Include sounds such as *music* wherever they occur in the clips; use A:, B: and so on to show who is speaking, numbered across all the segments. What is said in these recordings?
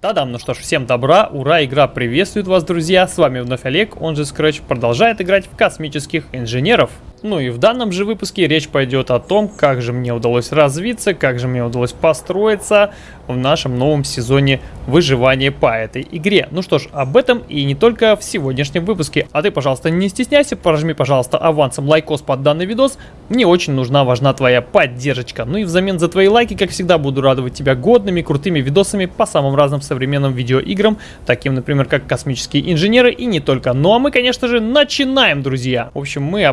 A: Тадам, ну что ж, всем добра, ура, игра приветствует вас, друзья, с вами вновь Олег, он же Scratch, продолжает играть в космических инженеров. Ну и в данном же выпуске речь пойдет о том, как же мне удалось развиться, как же мне удалось построиться в нашем новом сезоне выживания по этой игре. Ну что ж, об этом и не только в сегодняшнем выпуске. А ты, пожалуйста, не стесняйся, прожми, пожалуйста, авансом лайкос под данный видос. Мне очень нужна, важна твоя поддержка. Ну и взамен за твои лайки, как всегда, буду радовать тебя годными, крутыми видосами по самым разным современным видеоиграм, таким, например, как «Космические инженеры» и не только. Ну а мы, конечно же, начинаем, друзья! В общем, мы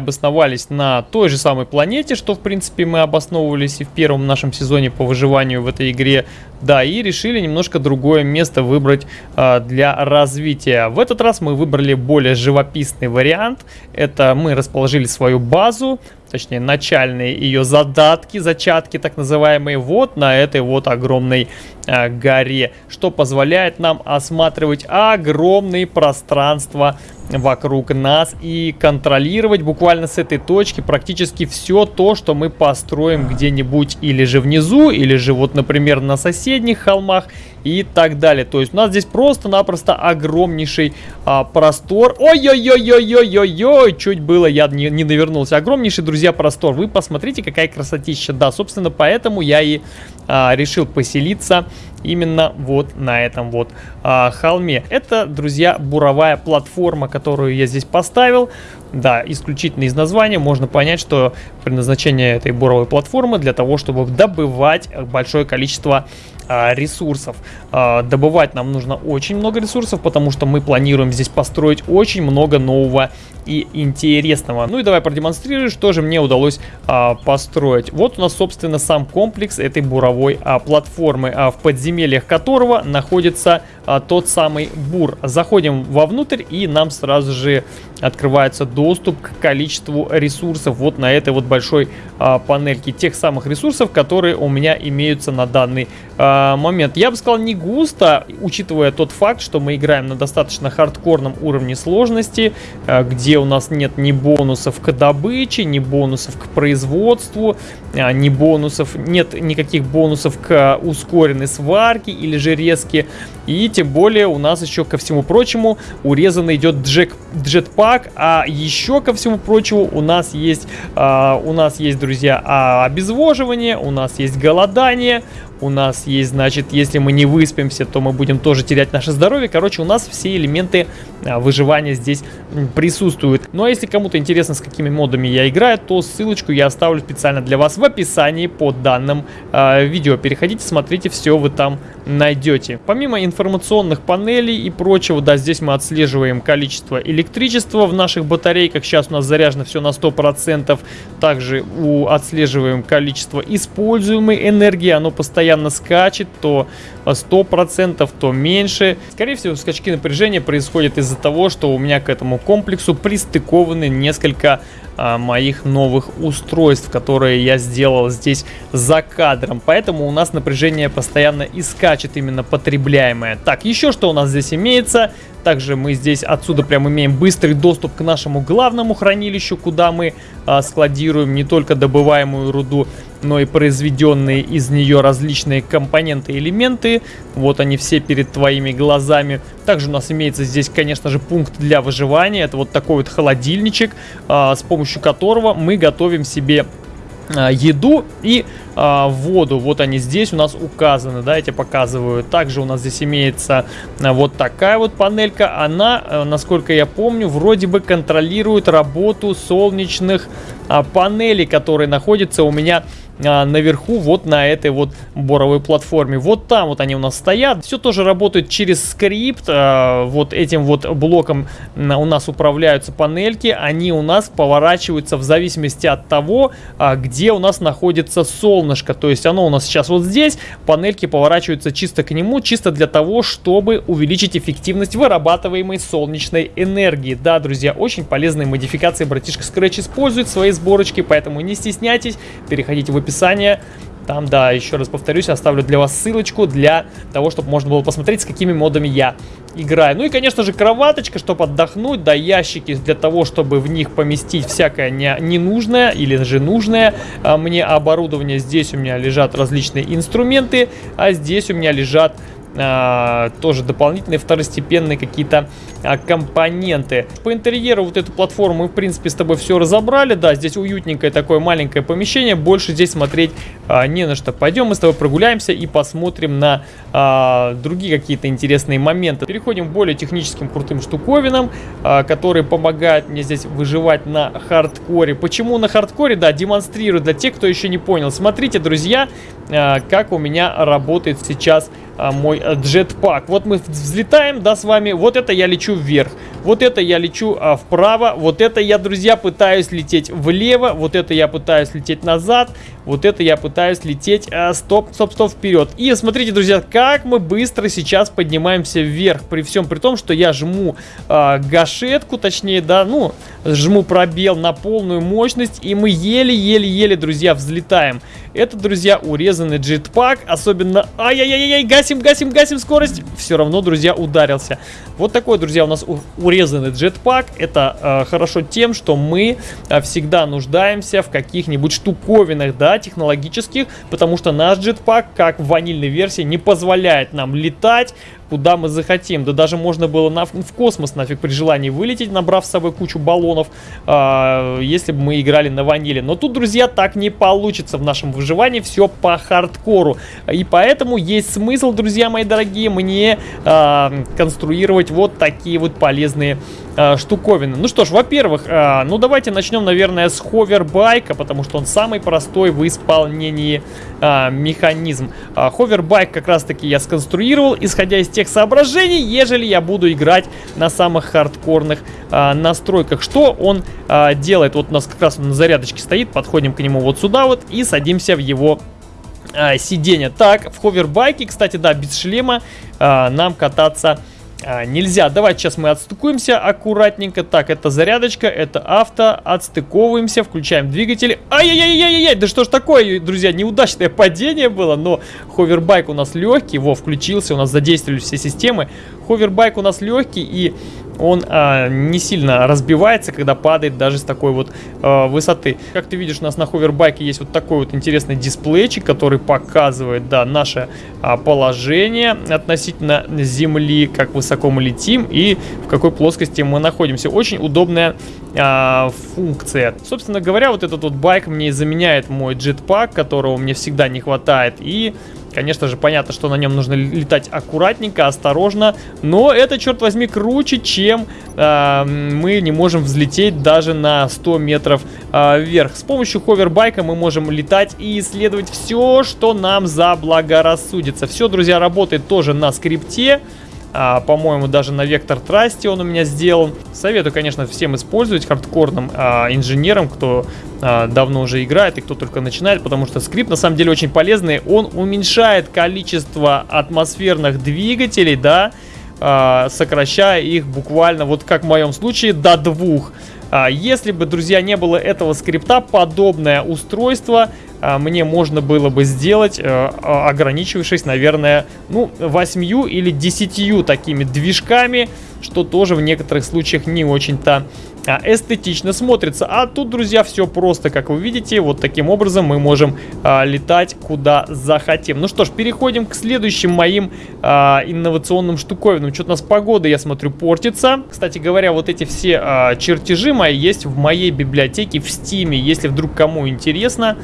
A: обосновались на той же самой планете, что, в принципе, мы обосновывались и в первом нашем сезоне по выживанию в этой игре. Да, и решили немножко другое место выбрать э, для развития. В этот раз мы выбрали более живописный вариант. Это мы расположили свою базу, точнее начальные ее задатки, зачатки так называемые, вот на этой вот огромной э, горе, что позволяет нам осматривать огромные пространства вокруг нас и контролировать буквально с этой точки практически все то, что мы построим где-нибудь или же внизу, или же вот, например, на соседних холмах и так далее. То есть у нас здесь просто-напросто огромнейший а, простор. Ой-ой-ой-ой-ой-ой-ой, чуть было я не, не навернулся. Огромнейший, друзья, простор. Вы посмотрите, какая красотища. Да, собственно, поэтому я и а, решил поселиться именно вот на этом вот а, холме. Это, друзья, буровая платформа, которую я здесь поставил. Да, исключительно из названия можно понять, что предназначение этой буровой платформы для того, чтобы добывать большое количество а, ресурсов. А, добывать нам нужно очень много ресурсов, потому что мы планируем здесь построить очень много нового и интересного. Ну и давай продемонстрирую, что же мне удалось а, построить. Вот у нас, собственно, сам комплекс этой буровой а, платформы, а, в подземельях которого находится а, тот самый бур. Заходим вовнутрь и нам сразу же открывается доступ к количеству ресурсов вот на этой вот большой а, панельке. Тех самых ресурсов, которые у меня имеются на данный а, момент. Я бы сказал не густо, учитывая тот факт, что мы играем на достаточно хардкорном уровне сложности, а, где у нас нет ни бонусов к добыче, ни бонусов к производству, а, ни бонусов, нет никаких бонусов к ускоренной сварке или же резке. И тем более у нас еще ко всему прочему урезан идет джек, джетпак, а еще ко всему прочему у нас есть, а, у нас есть, друзья, а, обезвоживание, у нас есть голодание, у нас есть, значит, если мы не выспимся, то мы будем тоже терять наше здоровье. Короче, у нас все элементы а, выживания здесь присутствуют. Ну а если кому-то интересно, с какими модами я играю, то ссылочку я оставлю специально для вас в описании под данным э, видео. Переходите, смотрите, все вы там найдете. Помимо информационных панелей и прочего, да, здесь мы отслеживаем количество электричества в наших батарейках. Сейчас у нас заряжено все на 100%. Также у, отслеживаем количество используемой энергии. Оно постоянно скачет, то 100%, то меньше. Скорее всего, скачки напряжения происходят из-за того, что у меня к этому комплексу пристыкованы несколько а, моих новых устройств, которые я сделал здесь за кадром. Поэтому у нас напряжение постоянно и скачет именно потребляемое. Так, еще что у нас здесь имеется? Также мы здесь отсюда прям имеем быстрый доступ к нашему главному хранилищу, куда мы а, складируем не только добываемую руду, но и произведенные из нее различные компоненты и элементы. Вот они все перед твоими глазами. Также у нас имеется здесь, конечно же, пункт для выживания. Это вот такой вот холодильничек, а, с помощью которого мы готовим себе а, еду и а, воду. Вот они здесь у нас указаны, да, я тебе показываю. Также у нас здесь имеется а, вот такая вот панелька. Она, а, насколько я помню, вроде бы контролирует работу солнечных а, панелей, которые находятся у меня а, наверху вот на этой вот боровой платформе. Вот там вот они у нас стоят. Все тоже работает через скрипт. А, вот этим вот блоком у нас управляются панельки. Они у нас поворачиваются в зависимости от того, а, где у нас находится солнышко. То есть оно у нас сейчас вот здесь. Панельки поворачиваются чисто к нему, чисто для того, чтобы увеличить эффективность вырабатываемой солнечной энергии. Да, друзья, очень полезные модификации братишка Scratch использует в своей сборочке, поэтому не стесняйтесь, переходите в. Там, да, еще раз повторюсь, оставлю для вас ссылочку для того, чтобы можно было посмотреть, с какими модами я играю. Ну и, конечно же, кроваточка, чтобы отдохнуть, да, ящики для того, чтобы в них поместить всякое не, ненужное или же нужное а, мне оборудование. Здесь у меня лежат различные инструменты, а здесь у меня лежат а, тоже дополнительные второстепенные какие-то а, компоненты. По интерьеру вот эту платформу мы, в принципе, с тобой все разобрали. Да, здесь уютненькое такое маленькое помещение. Больше здесь смотреть а, не на что. Пойдем мы с тобой прогуляемся и посмотрим на другие какие-то интересные моменты. Переходим к более техническим крутым штуковинам, которые помогают мне здесь выживать на хардкоре. Почему на хардкоре? Да, демонстрирую для тех, кто еще не понял. Смотрите, друзья, как у меня работает сейчас мой а, джетпак. Вот мы взлетаем, да, с вами. Вот это я лечу вверх. Вот это я лечу а, вправо. Вот это я, друзья, пытаюсь лететь влево. Вот это я пытаюсь лететь назад. Вот это я пытаюсь лететь а, стоп, стоп, стоп, вперед. И смотрите, друзья, как мы быстро сейчас поднимаемся вверх. При всем при том, что я жму а, гашетку, точнее, да, ну, жму пробел на полную мощность. И мы еле-еле-еле, друзья, взлетаем. Это, друзья, урезанный джетпак. Особенно... Ай-яй-яй-яй, гасим, гасим, гасим скорость. Все равно, друзья, ударился. Вот такой, друзья, у нас урезанный джетпак. Это э, хорошо тем, что мы э, всегда нуждаемся в каких-нибудь штуковинах, да, технологических. Потому что наш джетпак, как в ванильной версии, не позволяет нам летать куда мы захотим. Да даже можно было на, в космос нафиг при желании вылететь, набрав с собой кучу баллонов, э, если бы мы играли на ваниле. Но тут, друзья, так не получится в нашем выживании, все по хардкору. И поэтому есть смысл, друзья мои дорогие, мне э, конструировать вот такие вот полезные э, штуковины. Ну что ж, во-первых, э, ну давайте начнем, наверное, с ховербайка, потому что он самый простой в исполнении э, механизм. Э, ховербайк как раз-таки я сконструировал, исходя из тех соображений, ежели я буду играть на самых хардкорных э, настройках. Что он э, делает? Вот у нас как раз он на зарядочке стоит, подходим к нему вот сюда вот и садимся в его сиденье. Так, в ховербайке, кстати, да, без шлема э, нам кататься а, нельзя. Давайте сейчас мы отстыкуемся аккуратненько. Так, это зарядочка, это авто. Отстыковываемся, включаем двигатель. Ай-яй-яй-яй-яй, да что ж такое, друзья, неудачное падение было, но ховербайк у нас легкий. Во, включился, у нас задействовали все системы. Ховербайк у нас легкий и он а, не сильно разбивается, когда падает даже с такой вот а, высоты. Как ты видишь, у нас на ховербайке есть вот такой вот интересный дисплейчик, который показывает, да, наше а, положение относительно Земли, как высоко мы летим и в какой плоскости мы находимся. Очень удобная а, функция. Собственно говоря, вот этот вот байк мне заменяет мой джетпак, которого мне всегда не хватает, и Конечно же, понятно, что на нем нужно летать аккуратненько, осторожно, но это, черт возьми, круче, чем э, мы не можем взлететь даже на 100 метров э, вверх. С помощью ховербайка мы можем летать и исследовать все, что нам заблагорассудится. Все, друзья, работает тоже на скрипте. А, По-моему, даже на Вектор Трасте он у меня сделан. Советую, конечно, всем использовать хардкорным а, инженерам, кто а, давно уже играет и кто только начинает, потому что скрипт на самом деле очень полезный. Он уменьшает количество атмосферных двигателей, да, а, сокращая их буквально, вот как в моем случае, до двух. А, если бы, друзья, не было этого скрипта, подобное устройство мне можно было бы сделать, э, а, ограничившись, наверное, ну, 8 или 10 такими движками, что тоже в некоторых случаях не очень-то а, эстетично смотрится. А тут, друзья, все просто, как вы видите, вот таким образом мы можем а, летать куда захотим. Ну что ж, переходим к следующим моим а, инновационным штуковинам. Что-то у нас погода, я смотрю, портится. Кстати говоря, вот эти все а, чертежи мои есть в моей библиотеке в Steam е. Если вдруг кому интересно,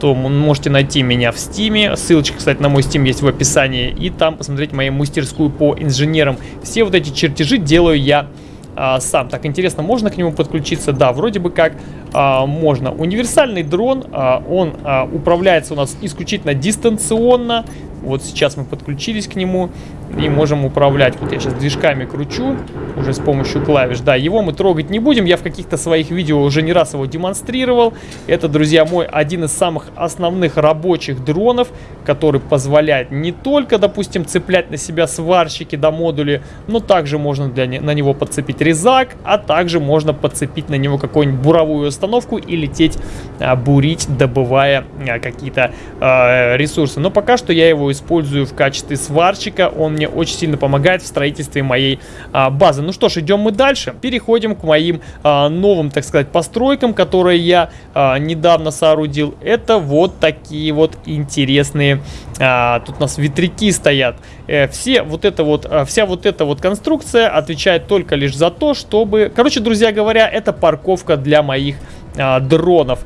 A: то можете найти меня в Steam е. Ссылочка, кстати, на мой Steam есть в описании. И там посмотреть мою мастерскую по инженерам. Все вот эти чертежи делаю я а, сам. Так, интересно, можно к нему подключиться? Да, вроде бы как а, можно. Универсальный дрон, а, он а, управляется у нас исключительно дистанционно. Вот сейчас мы подключились к нему и можем управлять. Вот я сейчас движками кручу уже с помощью клавиш. Да, его мы трогать не будем. Я в каких-то своих видео уже не раз его демонстрировал. Это, друзья, мой один из самых основных рабочих дронов, который позволяет не только, допустим, цеплять на себя сварщики до да, модули, но также можно для не, на него подцепить резак, а также можно подцепить на него какую-нибудь буровую установку и лететь а, бурить, добывая а, какие-то а, ресурсы. Но пока что я его использую в качестве сварщика. Он мне очень сильно помогает в строительстве моей а, базы. Ну что ж, идем мы дальше. Переходим к моим а, новым, так сказать, постройкам, которые я а, недавно соорудил. Это вот такие вот интересные... А, тут у нас ветряки стоят. Э, все вот это вот, э, вся вот эта вот конструкция отвечает только лишь за то, чтобы... Короче, друзья говоря, это парковка для моих а, дронов.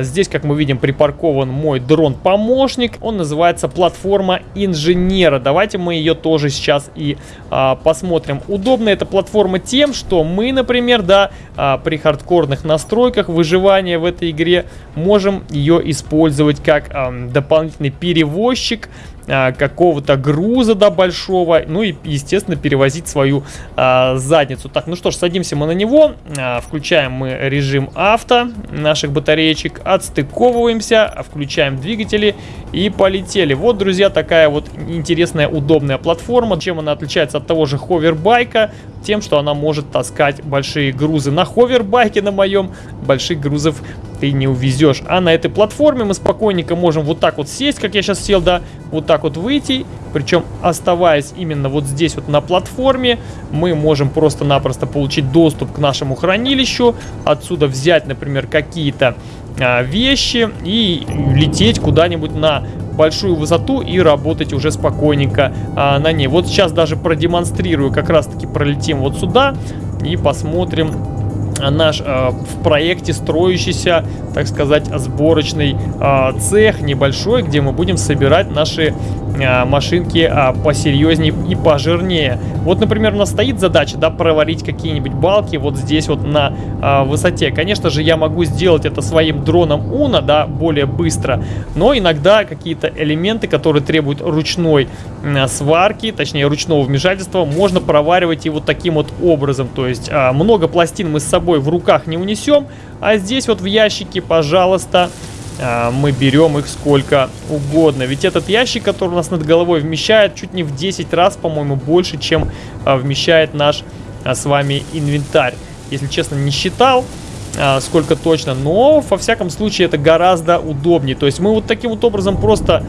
A: Здесь, как мы видим, припаркован мой дрон-помощник. Он называется платформа инженера. Давайте мы ее тоже сейчас и а, посмотрим. Удобна эта платформа тем, что мы, например, да, а, при хардкорных настройках выживания в этой игре можем ее использовать как а, дополнительный перевозчик а, какого-то груза, да, большого, ну и, естественно, перевозить свою а, задницу. Так, ну что ж, садимся мы на него, а, включаем мы режим авто наших батареечек, отстыковываемся, включаем двигатели и полетели. Вот, друзья, такая вот интересная, удобная платформа. Чем она отличается от того же ховербайка? Тем, что она может таскать большие грузы. На ховербайке на моем больших грузов ты не увезешь. А на этой платформе мы спокойненько можем вот так вот сесть, как я сейчас сел, да, вот так вот выйти. Причем, оставаясь именно вот здесь вот на платформе, мы можем просто-напросто получить доступ к нашему хранилищу. Отсюда взять, например, какие-то а, вещи и лететь куда-нибудь на большую высоту и работать уже спокойненько а, на ней. Вот сейчас даже продемонстрирую, как раз таки пролетим вот сюда и посмотрим наш э, в проекте строящийся, так сказать, сборочный э, цех небольшой, где мы будем собирать наши э, машинки э, посерьезнее и пожирнее. Вот, например, у нас стоит задача, да, проварить какие-нибудь балки вот здесь вот на э, высоте. Конечно же, я могу сделать это своим дроном Уна, да, более быстро, но иногда какие-то элементы, которые требуют ручной э, сварки, точнее, ручного вмешательства, можно проваривать и вот таким вот образом. То есть э, много пластин мы с собой собой в руках не унесем. А здесь вот в ящике, пожалуйста, а, мы берем их сколько угодно. Ведь этот ящик, который у нас над головой вмещает чуть не в 10 раз, по-моему, больше, чем а, вмещает наш а, с вами инвентарь. Если честно, не считал, сколько точно, но во всяком случае это гораздо удобнее. То есть мы вот таким вот образом просто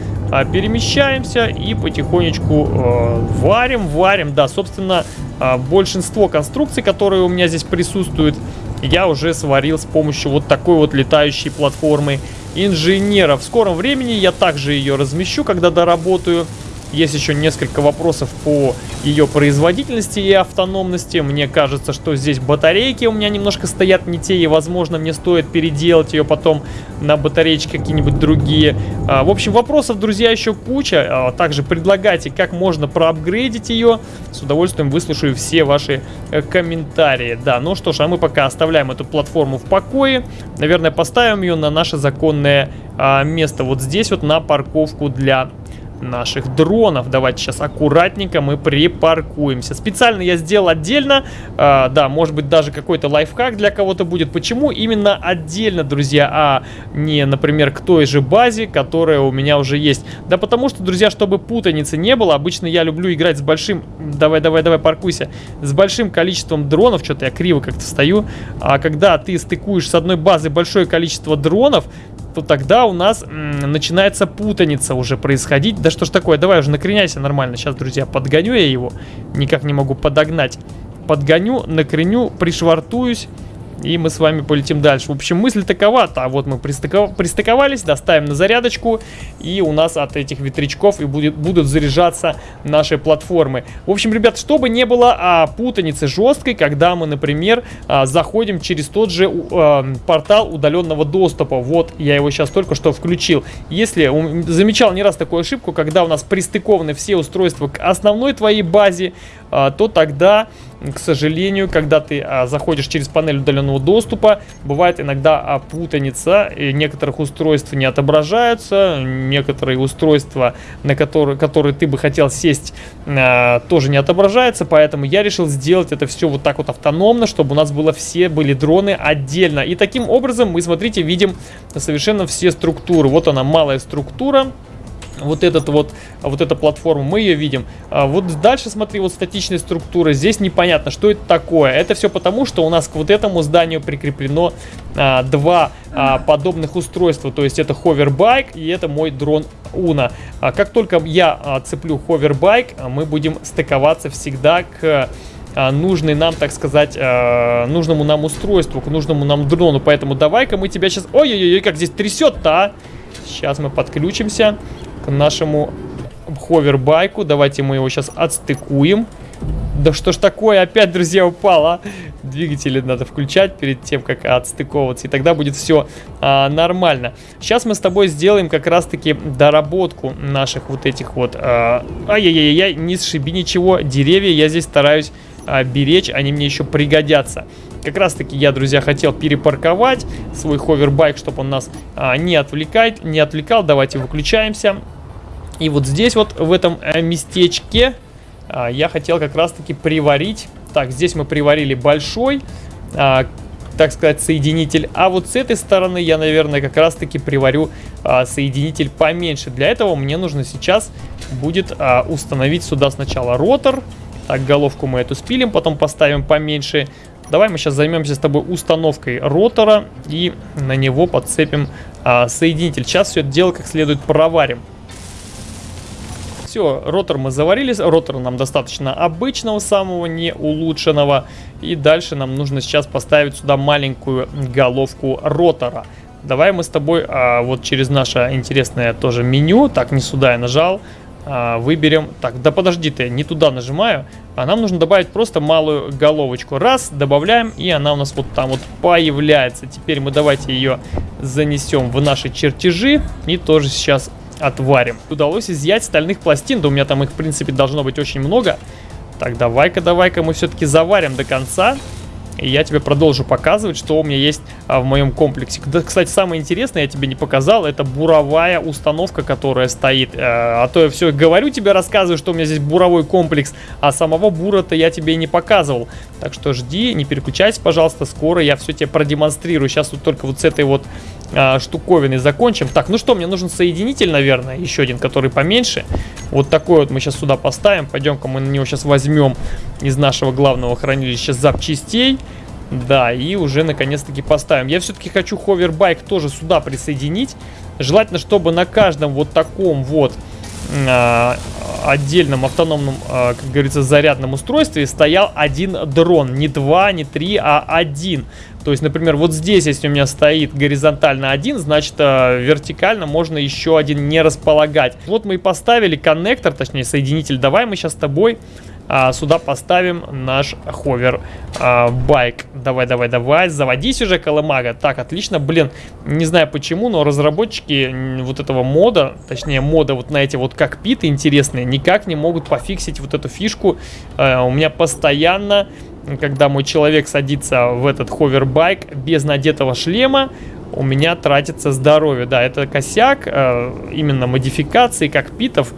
A: перемещаемся и потихонечку э, варим, варим. Да, собственно, а, большинство конструкций, которые у меня здесь присутствуют, я уже сварил с помощью вот такой вот летающей платформы инженера. В скором времени я также ее размещу, когда доработаю. Есть еще несколько вопросов по ее производительности и автономности. Мне кажется, что здесь батарейки у меня немножко стоят не те, и, возможно, мне стоит переделать ее потом на батареечки какие-нибудь другие. А, в общем, вопросов, друзья, еще куча. А, также предлагайте, как можно проапгрейдить ее. С удовольствием выслушаю все ваши э, комментарии. Да, ну что ж, а мы пока оставляем эту платформу в покое. Наверное, поставим ее на наше законное а, место. Вот здесь вот на парковку для наших дронов. Давайте сейчас аккуратненько мы припаркуемся. Специально я сделал отдельно, э, да, может быть даже какой-то лайфхак для кого-то будет. Почему именно отдельно, друзья, а не, например, к той же базе, которая у меня уже есть? Да потому что, друзья, чтобы путаницы не было, обычно я люблю играть с большим... Давай, давай, давай, паркуйся. С большим количеством дронов, что-то я криво как-то стою. А когда ты стыкуешь с одной базы большое количество дронов, то тогда у нас начинается путаница уже происходить. Да что ж такое, давай уже накреняйся нормально. Сейчас, друзья, подгоню я его. Никак не могу подогнать. Подгоню, накреню, пришвартуюсь. И мы с вами полетим дальше. В общем, мысль такова. А вот мы пристыков... пристыковались, доставим на зарядочку. И у нас от этих ветрячков и будет, будут заряжаться наши платформы. В общем, ребят, чтобы не было а, путаницы жесткой, когда мы, например, а, заходим через тот же а, портал удаленного доступа. Вот, я его сейчас только что включил. Если замечал не раз такую ошибку, когда у нас пристыкованы все устройства к основной твоей базе, а, то тогда к сожалению, когда ты а, заходишь через панель удаленного доступа, бывает иногда а, путаница, и некоторых устройств не отображаются, некоторые устройства, на которые, которые ты бы хотел сесть, а, тоже не отображаются, поэтому я решил сделать это все вот так вот автономно, чтобы у нас было все были дроны отдельно. И таким образом мы, смотрите, видим совершенно все структуры. Вот она, малая структура, вот этот вот, вот эта платформа, мы ее видим. А вот дальше, смотри, вот статичная структура. Здесь непонятно, что это такое. Это все потому, что у нас к вот этому зданию прикреплено а, два а, подобных устройства. То есть это ховербайк и это мой дрон Уна. А, как только я а, цеплю ховербайк, мы будем стыковаться всегда к а, нужный нам, так сказать, э, нужному нам устройству, к нужному нам дрону. Поэтому давай-ка мы тебя сейчас... Ой-ой-ой, как здесь трясет-то, а! Сейчас мы подключимся нашему ховербайку. Давайте мы его сейчас отстыкуем. Да что ж такое, опять, друзья, упало. Двигатели надо включать перед тем, как отстыковываться, и тогда будет все а, нормально. Сейчас мы с тобой сделаем как раз-таки доработку наших вот этих вот... А, ай-яй-яй-яй, не сшиби ничего, деревья я здесь стараюсь а, беречь, они мне еще пригодятся. Как раз таки я, друзья, хотел перепарковать свой ховербайк, чтобы он нас а, не отвлекает, не отвлекал. Давайте выключаемся. И вот здесь вот, в этом а, местечке а, я хотел как раз-таки приварить. Так, здесь мы приварили большой, а, так сказать, соединитель. А вот с этой стороны я, наверное, как раз-таки приварю а, соединитель поменьше. Для этого мне нужно сейчас будет установить сюда сначала ротор. Так, головку мы эту спилим, потом поставим поменьше. Давай мы сейчас займемся с тобой установкой ротора и на него подцепим а, соединитель. Сейчас все это дело как следует проварим. Все, ротор мы заварили. Ротор нам достаточно обычного, самого не улучшенного. И дальше нам нужно сейчас поставить сюда маленькую головку ротора. Давай мы с тобой а, вот через наше интересное тоже меню, так не сюда я нажал, а, выберем, так, да подожди ты, не туда нажимаю, а нам нужно добавить просто малую головочку. Раз, добавляем, и она у нас вот там вот появляется. Теперь мы давайте ее занесем в наши чертежи и тоже сейчас отварим. Удалось изъять стальных пластин, да у меня там их, в принципе, должно быть очень много. Так, давай-ка, давай-ка мы все-таки заварим до конца. И я тебе продолжу показывать, что у меня есть а, в моем комплексе. Да, кстати, самое интересное, я тебе не показал, это буровая установка, которая стоит. А, а то я все говорю тебе, рассказываю, что у меня здесь буровой комплекс, а самого бура-то я тебе не показывал. Так что жди, не переключайся, пожалуйста, скоро я все тебе продемонстрирую. Сейчас вот только вот с этой вот а, штуковины закончим. Так, ну что, мне нужен соединитель, наверное, еще один, который поменьше. Вот такой вот мы сейчас сюда поставим. Пойдем-ка мы на него сейчас возьмем из нашего главного хранилища запчастей. Да, и уже наконец-таки поставим. Я все-таки хочу ховербайк тоже сюда присоединить. Желательно, чтобы на каждом вот таком вот а, отдельном автономном, а, как говорится, зарядном устройстве стоял один дрон. Не два, не три, а один. То есть, например, вот здесь, если у меня стоит горизонтально один, значит, а, вертикально можно еще один не располагать. Вот мы и поставили коннектор, точнее, соединитель. Давай мы сейчас с тобой а, сюда поставим наш ховер а. Давай, давай, давай, заводись уже, Колымага. Так, отлично, блин, не знаю почему, но разработчики вот этого мода, точнее мода вот на эти вот кокпиты интересные, никак не могут пофиксить вот эту фишку. А, у меня постоянно, когда мой человек садится в этот ховербайк без надетого шлема, у меня тратится здоровье. Да, это косяк э, именно модификации кокпитов.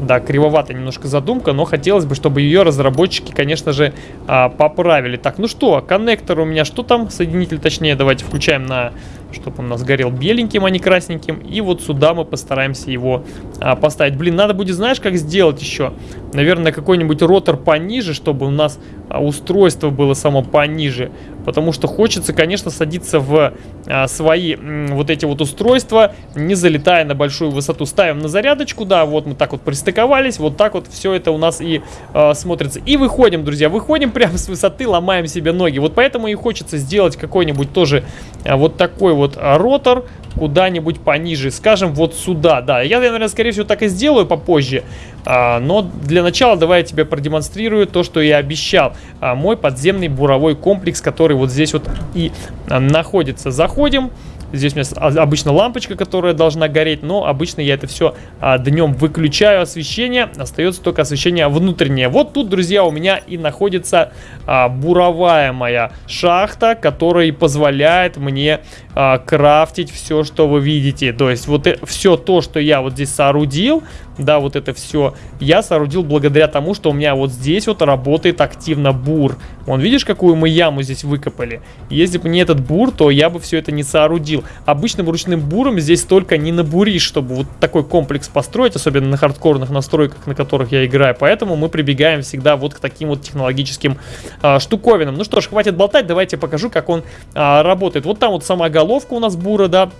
A: Да, кривоватая немножко задумка, но хотелось бы, чтобы ее разработчики, конечно же, а, поправили. Так, ну что, коннектор у меня, что там? Соединитель, точнее, давайте включаем на чтобы он у нас горел беленьким, а не красненьким. И вот сюда мы постараемся его а, поставить. Блин, надо будет, знаешь, как сделать еще? Наверное, какой-нибудь ротор пониже, чтобы у нас а, устройство было само пониже. Потому что хочется, конечно, садиться в а, свои м, вот эти вот устройства, не залетая на большую высоту. Ставим на зарядочку, да, вот мы так вот пристыковались, вот так вот все это у нас и а, смотрится. И выходим, друзья, выходим *laughs* прямо с высоты, ломаем себе ноги. Вот поэтому и хочется сделать какой-нибудь тоже а, вот такой вот вот ротор куда-нибудь пониже, скажем, вот сюда, да. Я, наверное, скорее всего, так и сделаю попозже, а, но для начала давай я тебе продемонстрирую то, что я обещал. А, мой подземный буровой комплекс, который вот здесь вот и а, находится. Заходим. Здесь у меня обычно лампочка, которая должна гореть, но обычно я это все а, днем выключаю освещение, остается только освещение внутреннее. Вот тут, друзья, у меня и находится а, буровая моя шахта, которая позволяет мне а, крафтить все, что вы видите. То есть вот э, все то, что я вот здесь соорудил, да, вот это все, я соорудил благодаря тому, что у меня вот здесь вот работает активно бур. Вон, видишь, какую мы яму здесь выкопали? Если бы не этот бур, то я бы все это не соорудил. Обычным ручным буром здесь только не набуришь, чтобы вот такой комплекс построить, особенно на хардкорных настройках, на которых я играю. Поэтому мы прибегаем всегда вот к таким вот технологическим а, штуковинам. Ну что ж, хватит болтать, давайте покажу, как он а, работает. Вот там вот сама головка у нас бура, да,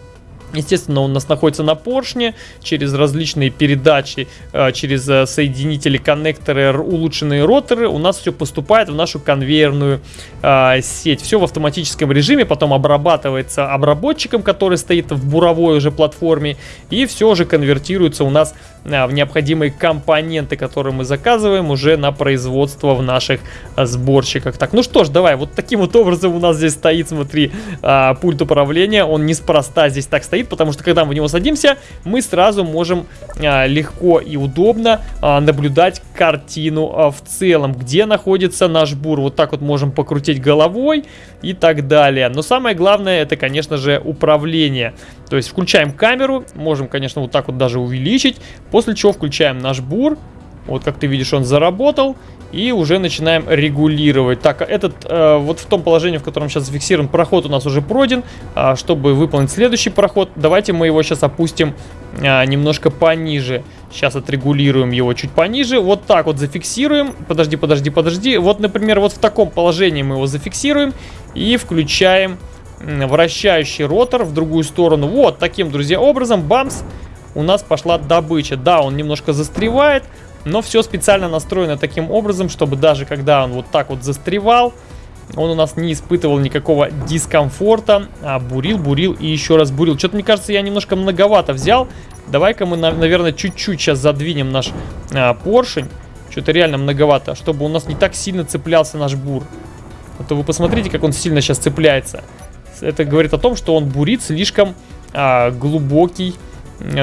A: Естественно, он у нас находится на поршне, через различные передачи, э, через э, соединители, коннекторы, улучшенные роторы, у нас все поступает в нашу конвейерную э, сеть. Все в автоматическом режиме, потом обрабатывается обработчиком, который стоит в буровой уже платформе, и все уже конвертируется у нас в необходимые компоненты, которые мы заказываем уже на производство в наших сборщиках. Так, ну что ж, давай, вот таким вот образом у нас здесь стоит, смотри, пульт управления, он неспроста здесь так стоит, потому что когда мы в него садимся, мы сразу можем а, легко и удобно а, наблюдать картину а, в целом, где находится наш бур. Вот так вот можем покрутить головой и так далее. Но самое главное, это, конечно же, управление. То есть включаем камеру, можем, конечно, вот так вот даже увеличить, после чего включаем наш бур. Вот как ты видишь, он заработал. И уже начинаем регулировать. Так, этот, э, вот в том положении, в котором сейчас зафиксирован проход, у нас уже пройден. А, чтобы выполнить следующий проход, давайте мы его сейчас опустим а, немножко пониже. Сейчас отрегулируем его чуть пониже. Вот так вот зафиксируем. Подожди, подожди, подожди. Вот, например, вот в таком положении мы его зафиксируем. И включаем вращающий ротор в другую сторону. Вот таким, друзья, образом, бамс, у нас пошла добыча. Да, он немножко застревает, но все специально настроено таким образом, чтобы даже когда он вот так вот застревал, он у нас не испытывал никакого дискомфорта, а бурил, бурил и еще раз бурил. Что-то, мне кажется, я немножко многовато взял. Давай-ка мы, наверное, чуть-чуть сейчас задвинем наш а, поршень. Что-то реально многовато, чтобы у нас не так сильно цеплялся наш бур. А то вы посмотрите, как он сильно сейчас цепляется. Это говорит о том, что он бурит слишком а, глубокий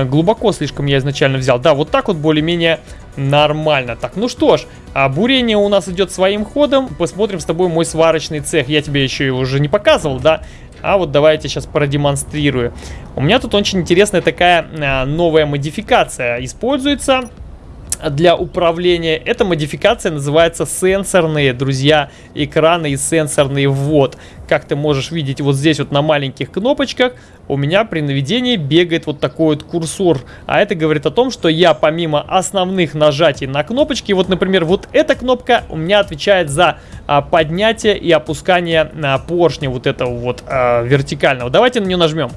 A: глубоко слишком я изначально взял. Да, вот так вот более-менее нормально. Так, ну что ж, а бурение у нас идет своим ходом. Посмотрим с тобой мой сварочный цех. Я тебе еще его уже не показывал, да? А вот давайте сейчас продемонстрирую. У меня тут очень интересная такая а, новая модификация используется для управления. Эта модификация называется сенсорные, друзья, экраны и сенсорный ввод. Как ты можешь видеть вот здесь вот на маленьких кнопочках у меня при наведении бегает вот такой вот курсор. А это говорит о том, что я помимо основных нажатий на кнопочки, вот, например, вот эта кнопка у меня отвечает за а, поднятие и опускание а, поршня вот этого вот а, вертикального. Давайте на нее нажмем.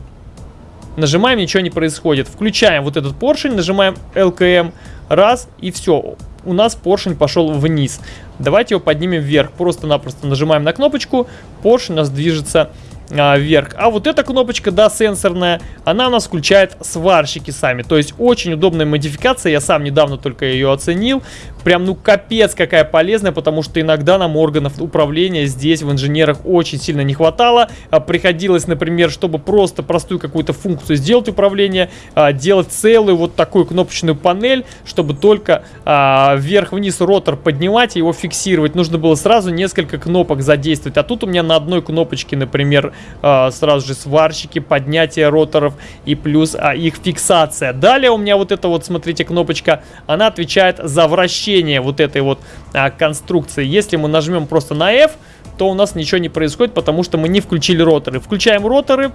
A: Нажимаем, ничего не происходит. Включаем вот этот поршень, нажимаем LKM, раз, и все. У нас поршень пошел вниз. Давайте его поднимем вверх. Просто-напросто нажимаем на кнопочку, поршень у нас движется а, вверх. А вот эта кнопочка, да, сенсорная, она у нас включает сварщики сами. То есть очень удобная модификация, я сам недавно только ее оценил. Прям, ну, капец какая полезная, потому что иногда нам органов управления здесь в инженерах очень сильно не хватало. А, приходилось, например, чтобы просто простую какую-то функцию сделать управление, а, делать целую вот такую кнопочную панель, чтобы только а, вверх-вниз ротор поднимать и его фиксировать. Нужно было сразу несколько кнопок задействовать. А тут у меня на одной кнопочке, например, сразу же сварщики, поднятие роторов и плюс их фиксация. Далее у меня вот эта вот, смотрите, кнопочка, она отвечает за вращение вращение вот этой вот а, конструкции. Если мы нажмем просто на F, то у нас ничего не происходит, потому что мы не включили роторы. Включаем роторы,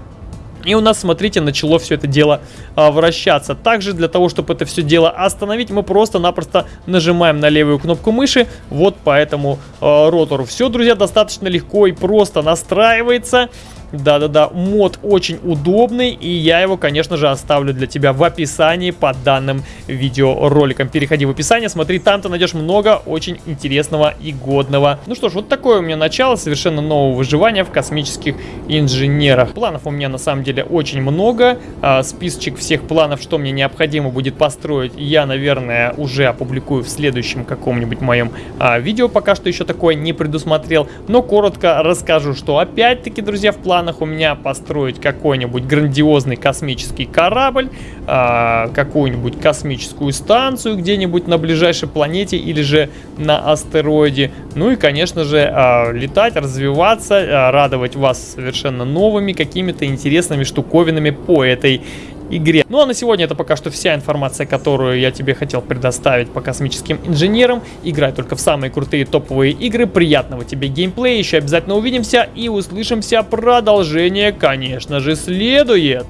A: и у нас, смотрите, начало все это дело а, вращаться. Также для того, чтобы это все дело остановить, мы просто-напросто нажимаем на левую кнопку мыши вот по этому а, ротору. Все, друзья, достаточно легко и просто настраивается. Да-да-да, мод очень удобный, и я его, конечно же, оставлю для тебя в описании под данным видеороликом. Переходи в описание, смотри, там ты найдешь много очень интересного и годного. Ну что ж, вот такое у меня начало совершенно нового выживания в космических инженерах. Планов у меня на самом деле очень много. А, списочек всех планов, что мне необходимо будет построить, я, наверное, уже опубликую в следующем каком-нибудь моем а, видео. Пока что еще такое не предусмотрел, но коротко расскажу, что опять-таки, друзья, в плане планах у меня построить какой-нибудь грандиозный космический корабль, э, какую-нибудь космическую станцию где-нибудь на ближайшей планете или же на астероиде. Ну и, конечно же, э, летать, развиваться, э, радовать вас совершенно новыми какими-то интересными штуковинами по этой игре. Ну а на сегодня это пока что вся информация, которую я тебе хотел предоставить по космическим инженерам. Играй только в самые крутые топовые игры. Приятного тебе геймплея. Еще обязательно увидимся и услышимся. Продолжение, конечно же, следует.